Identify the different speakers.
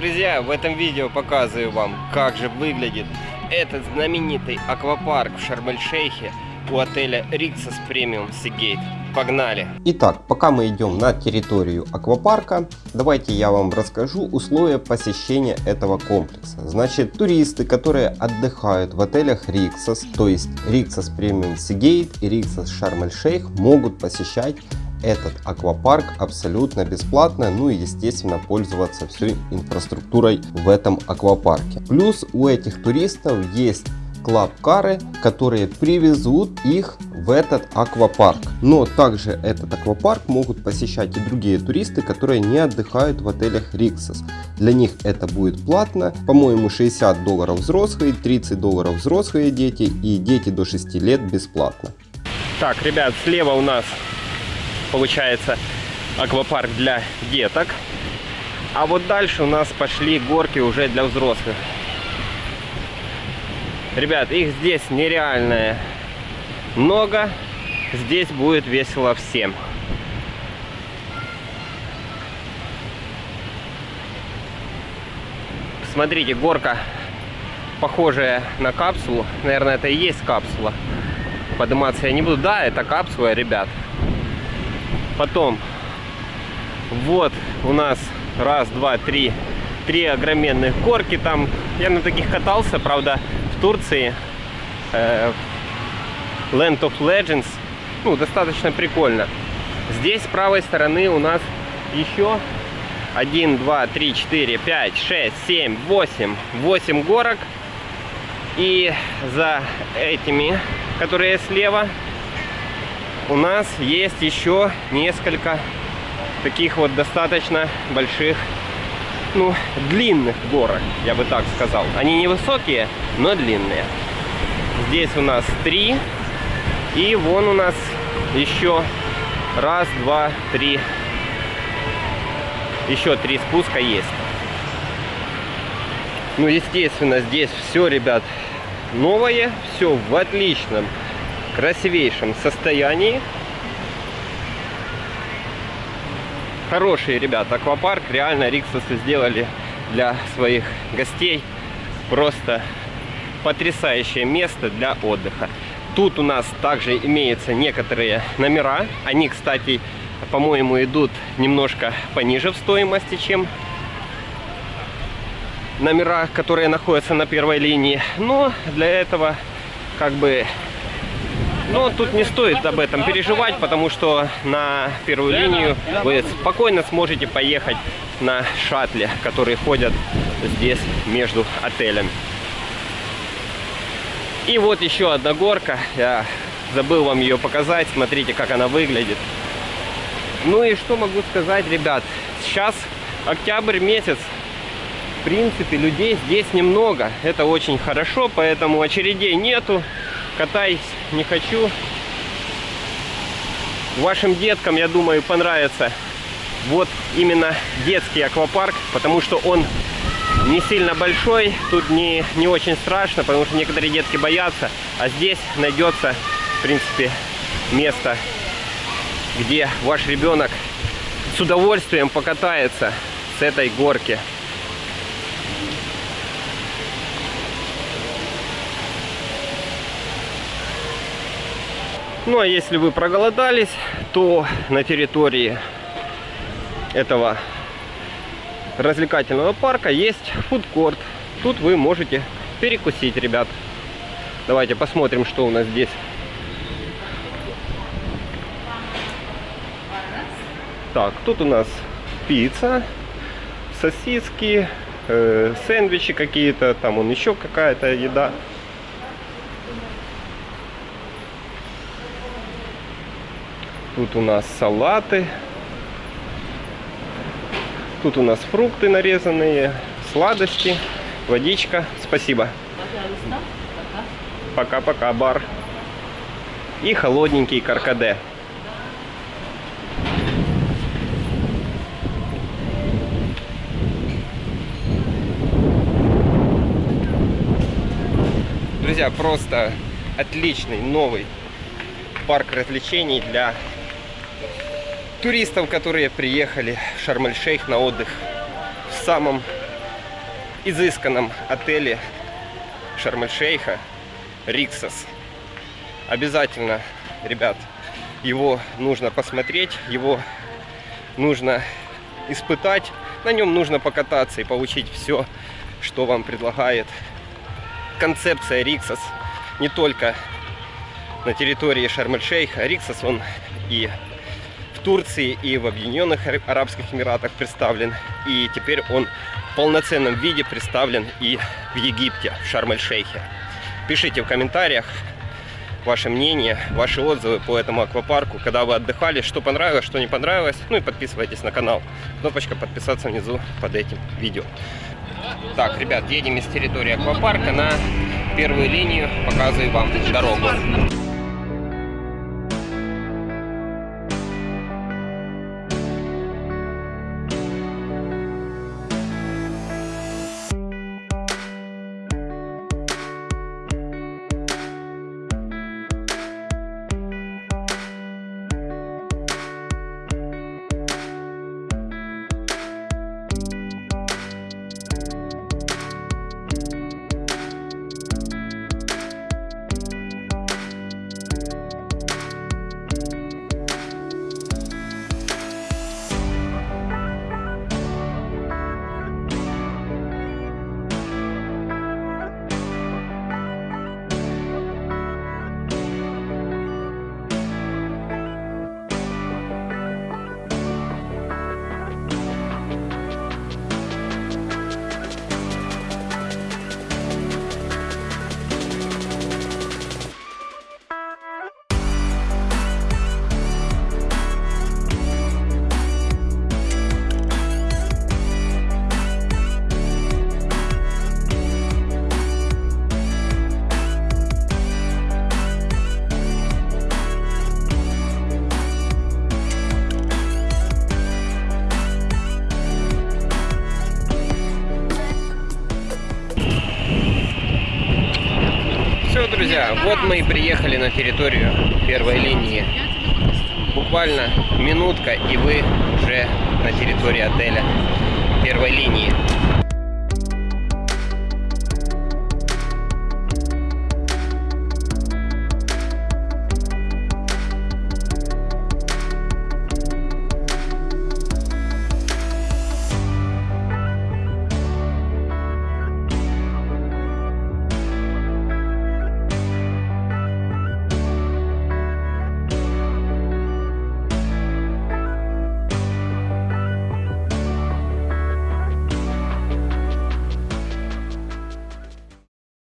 Speaker 1: друзья, в этом видео показываю вам, как же выглядит этот знаменитый аквапарк в Шарм-эль-Шейхе у отеля Rixos Premium Seagate. Погнали!
Speaker 2: Итак, пока мы идем на территорию аквапарка, давайте я вам расскажу условия посещения этого комплекса. Значит, туристы, которые отдыхают в отелях Rixos, то есть Rixos Premium Seagate и Rixos Шарм-эль-Шейх, могут посещать этот аквапарк абсолютно бесплатно, ну и естественно пользоваться всей инфраструктурой в этом аквапарке. Плюс у этих туристов есть клаб-кары, которые привезут их в этот аквапарк. Но также этот аквапарк могут посещать и другие туристы, которые не отдыхают в отелях Rixos. Для них это будет платно, по-моему 60 долларов взрослые, 30 долларов взрослые дети и дети до 6 лет бесплатно.
Speaker 1: Так, ребят, слева у нас получается аквапарк для деток. А вот дальше у нас пошли горки уже для взрослых. Ребят, их здесь нереальное много. Здесь будет весело всем. Смотрите, горка похожая на капсулу. Наверное, это и есть капсула. Подниматься я не буду. Да, это капсула, ребят. Потом, вот у нас раз, два, три, три огроменных горки. Там я на таких катался, правда, в Турции. Э, Land of Legends. Ну, достаточно прикольно. Здесь с правой стороны у нас еще 1, 2, 3, 4, 5, 6, 7, 8. 8 горок. И за этими, которые слева, у нас есть еще несколько таких вот достаточно больших, ну, длинных горок, я бы так сказал. Они невысокие, но длинные. Здесь у нас три. И вон у нас еще раз, два, три. Еще три спуска есть. Ну, естественно, здесь все, ребят, новое. Все в отличном красивейшем состоянии. Хорошие ребята, аквапарк реально Риксосы сделали для своих гостей. Просто потрясающее место для отдыха. Тут у нас также имеются некоторые номера. Они, кстати, по-моему, идут немножко пониже в стоимости, чем номера, которые находятся на первой линии. Но для этого как бы но тут не стоит об этом переживать, потому что на первую линию вы спокойно сможете поехать на шаттле, которые ходят здесь между отелями. И вот еще одна горка. Я забыл вам ее показать. Смотрите, как она выглядит. Ну и что могу сказать, ребят. Сейчас октябрь месяц. В принципе, людей здесь немного. Это очень хорошо, поэтому очередей нету катаюсь, не хочу. Вашим деткам, я думаю, понравится вот именно детский аквапарк, потому что он не сильно большой, тут не, не очень страшно, потому что некоторые детки боятся, а здесь найдется, в принципе, место, где ваш ребенок с удовольствием покатается с этой горки. Ну а если вы проголодались, то на территории этого развлекательного парка есть фудкорт. Тут вы можете перекусить, ребят. Давайте посмотрим, что у нас здесь. Так, тут у нас пицца, сосиски, э, сэндвичи какие-то, там он еще какая-то еда. Тут у нас салаты. Тут у нас фрукты нарезанные, сладости, водичка. Спасибо. Пока-пока, бар. И холодненький каркаде. Друзья, просто отличный новый парк развлечений для туристов, которые приехали в Шарм-эль-Шейх на отдых в самом изысканном отеле Шарм-эль-Шейха Риксос. Обязательно, ребят, его нужно посмотреть, его нужно испытать, на нем нужно покататься и получить все, что вам предлагает концепция Риксос. Не только на территории Шарм-эль-Шейха. Риксос он и Турции, и в Объединенных Арабских Эмиратах представлен. И теперь он в полноценном виде представлен и в Египте, в Шарм-эль-Шейхе. Пишите в комментариях ваше мнение, ваши отзывы по этому аквапарку, когда вы отдыхали, что понравилось, что не понравилось. Ну и подписывайтесь на канал. Кнопочка подписаться внизу под этим видео. Так, ребят, едем из территории аквапарка на первую линию, показываю вам дорогу. Друзья, вот мы и приехали на территорию первой линии. Буквально минутка, и вы уже на территории отеля первой линии.